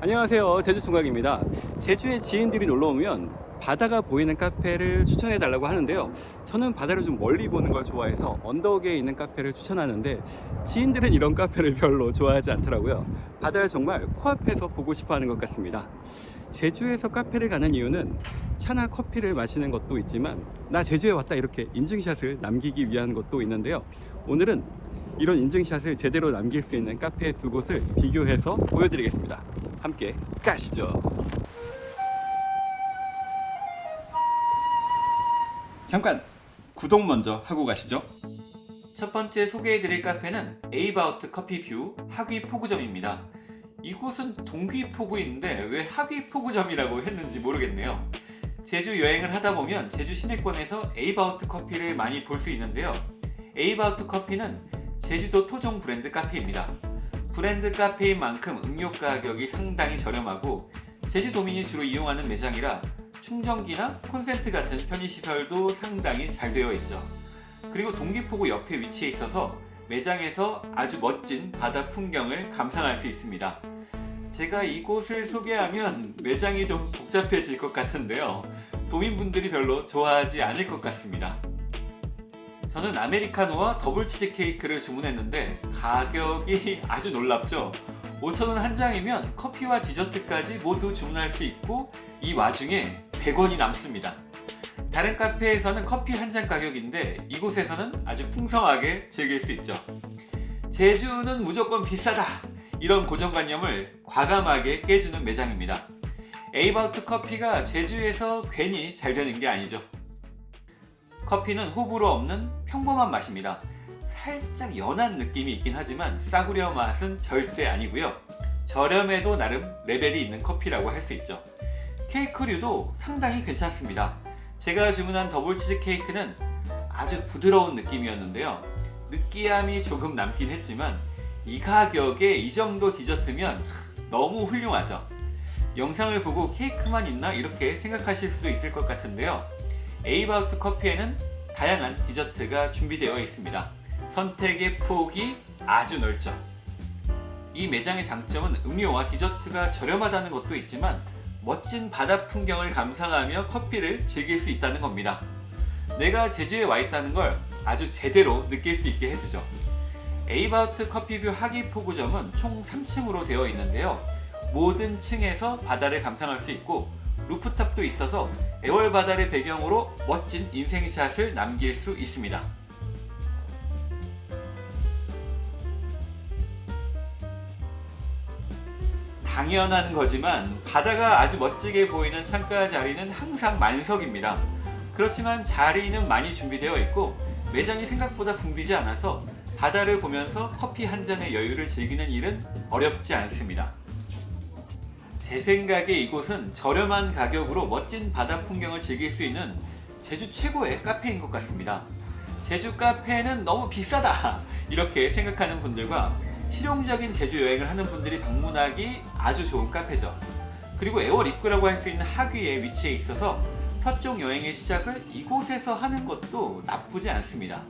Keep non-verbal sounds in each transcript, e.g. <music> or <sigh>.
안녕하세요. 제주 총각입니다. 제주에 지인들이 놀러오면 바다가 보이는 카페를 추천해 달라고 하는데요. 저는 바다를 좀 멀리 보는 걸 좋아해서 언덕에 있는 카페를 추천하는데 지인들은 이런 카페를 별로 좋아하지 않더라고요. 바다를 정말 코앞에서 보고 싶어 하는 것 같습니다. 제주에서 카페를 가는 이유는 차나 커피를 마시는 것도 있지만 나 제주에 왔다 이렇게 인증샷을 남기기 위한 것도 있는데요. 오늘은 이런 인증샷을 제대로 남길 수 있는 카페 두 곳을 비교해서 보여드리겠습니다 함께 가시죠. 잠깐 구독 먼저 하고 가시죠. 첫 번째 소개해드릴 카페는 에이바우트 커피뷰 하귀포구점입니다. 이곳은 동귀포구인데 왜 하귀포구점이라고 했는지 모르겠네요. 제주 여행을 하다 보면 제주 시내권에서 에이바우트 커피를 많이 볼 수 있는데요. 에이바우트 커피는 제주도 토종 브랜드 카페입니다 브랜드 카페인 만큼 음료 가격이 상당히 저렴하고 제주도민이 주로 이용하는 매장이라 충전기나 콘센트 같은 편의시설도 상당히 잘 되어 있죠. 그리고 동기포구 옆에 위치해 있어서 매장에서 아주 멋진 바다 풍경을 감상할 수 있습니다. 제가 이곳을 소개하면 매장이 좀 복잡해질 것 같은데요. 도민분들이 별로 좋아하지 않을 것 같습니다. 저는 아메리카노와 더블 치즈 케이크를 주문했는데 가격이 <laughs> 아주 놀랍죠? 5,000원 한 장이면 커피와 디저트까지 모두 주문할 수 있고 이 와중에 100원이 남습니다. 다른 카페에서는 커피 한 잔 가격인데 이곳에서는 아주 풍성하게 즐길 수 있죠. 제주는 무조건 비싸다 이런 고정관념을 과감하게 깨주는 매장입니다. 에이바우트 커피가 제주에서 괜히 잘 되는 게 아니죠. 커피는 호불호 없는 평범한 맛입니다. 살짝 연한 느낌이 있긴 하지만 싸구려 맛은 절대 아니고요. 저렴해도 나름 레벨이 있는 커피라고 할 수 있죠. 케이크류도 상당히 괜찮습니다. 제가 주문한 더블 치즈 케이크는 아주 부드러운 느낌이었는데요. 느끼함이 조금 남긴 했지만 이 가격에 이 정도 디저트면 너무 훌륭하죠. 영상을 보고 케이크만 있나 이렇게 생각하실 수도 있을 것 같은데요. 에이바우트 커피에는 다양한 디저트가 준비되어 있습니다. 선택의 폭이 아주 넓죠. 이 매장의 장점은 음료와 디저트가 저렴하다는 것도 있지만 멋진 바다 풍경을 감상하며 커피를 즐길 수 있다는 겁니다. 내가 제주에 와 있다는 걸 아주 제대로 느낄 수 있게 해주죠. 에이바우트 커피뷰 하귀포구점은 총 3층으로 되어 있는데요. 모든 층에서 바다를 감상할 수 있고 루프탑도 있어서 애월 바다를 배경으로 멋진 인생샷을 남길 수 있습니다. 당연한 거지만 바다가 아주 멋지게 보이는 창가 자리는 항상 만석입니다. 그렇지만 자리는 많이 준비되어 있고 매장이 생각보다 붐비지 않아서 바다를 보면서 커피 한 잔의 여유를 즐기는 일은 어렵지 않습니다. 제 생각에 이곳은 저렴한 가격으로 멋진 바다 풍경을 즐길 수 있는 제주 최고의 카페인 것 같습니다. 제주 카페는 너무 비싸다 <laughs> 이렇게 생각하는 분들과 실용적인 제주 여행을 하는 분들이 방문하기 아주 좋은 카페죠. 그리고 애월 입구라고 할 수 있는 하귀에 위치해 있어서 서쪽 여행의 시작을 이곳에서 하는 것도 나쁘지 않습니다.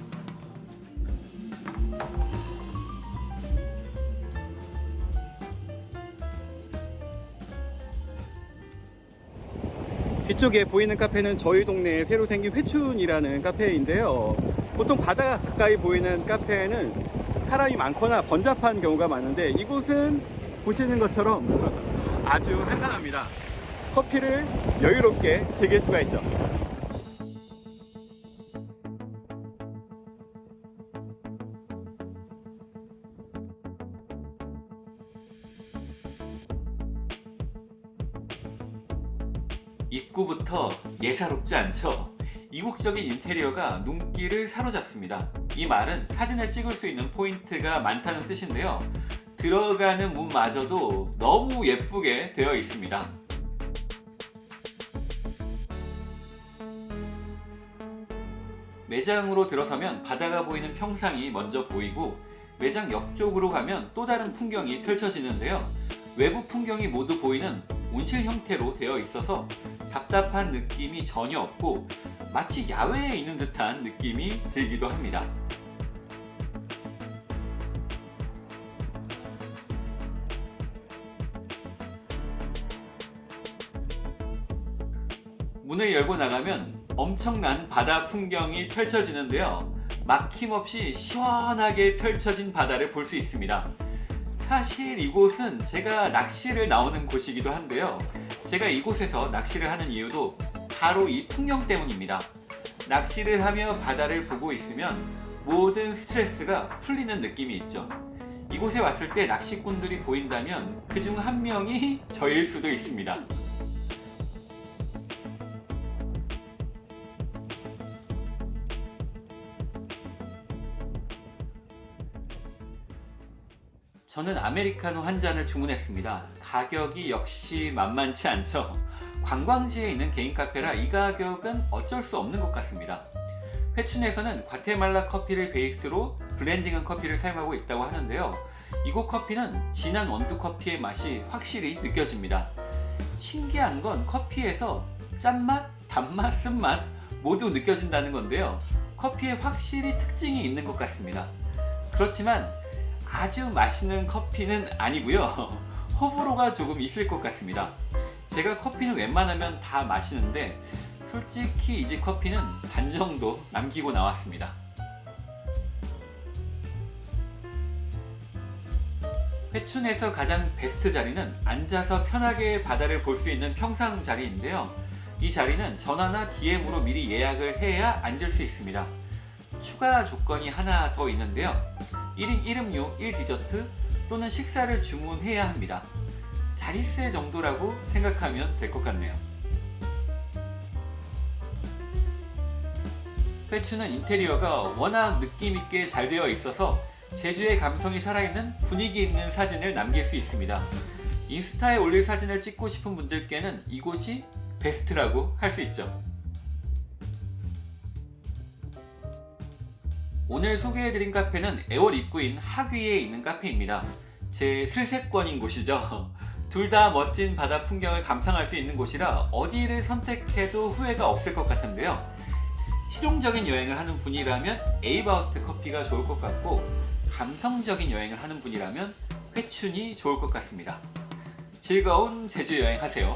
뒤쪽에 보이는 카페는 저희 동네에 새로 생긴 회춘이라는 카페인데요. 보통 바다가 가까이 보이는 카페는 사람이 많거나 번잡한 경우가 많은데 이곳은 보시는 것처럼 <laughs> 아주 한산합니다. 커피를 여유롭게 즐길 수가 있죠. 입구부터 예사롭지 않죠? 이국적인 인테리어가 눈길을 사로잡습니다. 이 말은 사진을 찍을 수 있는 포인트가 많다는 뜻인데요. 들어가는 문마저도 너무 예쁘게 되어 있습니다. 매장으로 들어서면 바다가 보이는 평상이 먼저 보이고 매장 옆쪽으로 가면 또 다른 풍경이 펼쳐지는데요. 외부 풍경이 모두 보이는 온실 형태로 되어 있어서 답답한 느낌이 전혀 없고 마치 야외에 있는 듯한 느낌이 들기도 합니다. 문을 열고 나가면 엄청난 바다 풍경이 펼쳐지는데요. 막힘없이 시원하게 펼쳐진 바다를 볼 수 있습니다. 사실 이곳은 제가 낚시를 나오는 곳이기도 한데요. 제가 이곳에서 낚시를 하는 이유도 바로 이 풍경 때문입니다. 낚시를 하며 바다를 보고 있으면 모든 스트레스가 풀리는 느낌이 있죠. 이곳에 왔을 때 낚시꾼들이 보인다면 그 중 한 명이 저일 수도 있습니다. 저는 아메리카노 한 잔을 주문했습니다. 가격이 역시 만만치 않죠. 관광지에 있는 개인 카페라 이 가격은 어쩔 수 없는 것 같습니다. 회춘에서는 과테말라 커피를 베이스로 블렌딩한 커피를 사용하고 있다고 하는데요. 이곳 커피는 진한 원두 커피의 맛이 확실히 느껴집니다. 신기한 건 커피에서 짠맛, 단맛, 쓴맛 모두 느껴진다는 건데요. 커피에 확실히 특징이 있는 것 같습니다. 그렇지만 아주 맛있는 커피는 아니고요. <laughs> 호불호가 조금 있을 것 같습니다. 제가 커피는 웬만하면 다 마시는데 솔직히 이 집 커피는 반 정도 남기고 나왔습니다. 회춘에서 가장 베스트 자리는 앉아서 편하게 바다를 볼 수 있는 평상 자리인데요. 이 자리는 전화나 DM으로 미리 예약을 해야 앉을 수 있습니다. 추가 조건이 하나 더 있는데요. 1인 1음료 1디저트 또는 식사를 주문해야 합니다. 자릿세 정도라고 생각하면 될 것 같네요. 회추는 인테리어가 워낙 느낌있게 잘 되어 있어서 제주의 감성이 살아있는 분위기 있는 사진을 남길 수 있습니다. 인스타에 올릴 사진을 찍고 싶은 분들께는 이곳이 베스트라고 할 수 있죠. 오늘 소개해드린 카페는 애월 입구인 하귀에 있는 카페입니다. 제 슬세권인 곳이죠. <laughs> 둘 다 멋진 바다 풍경을 감상할 수 있는 곳이라 어디를 선택해도 후회가 없을 것 같은데요. 실용적인 여행을 하는 분이라면 에이바우트 커피가 좋을 것 같고 감성적인 여행을 하는 분이라면 회춘이 좋을 것 같습니다. 즐거운 제주 여행 하세요.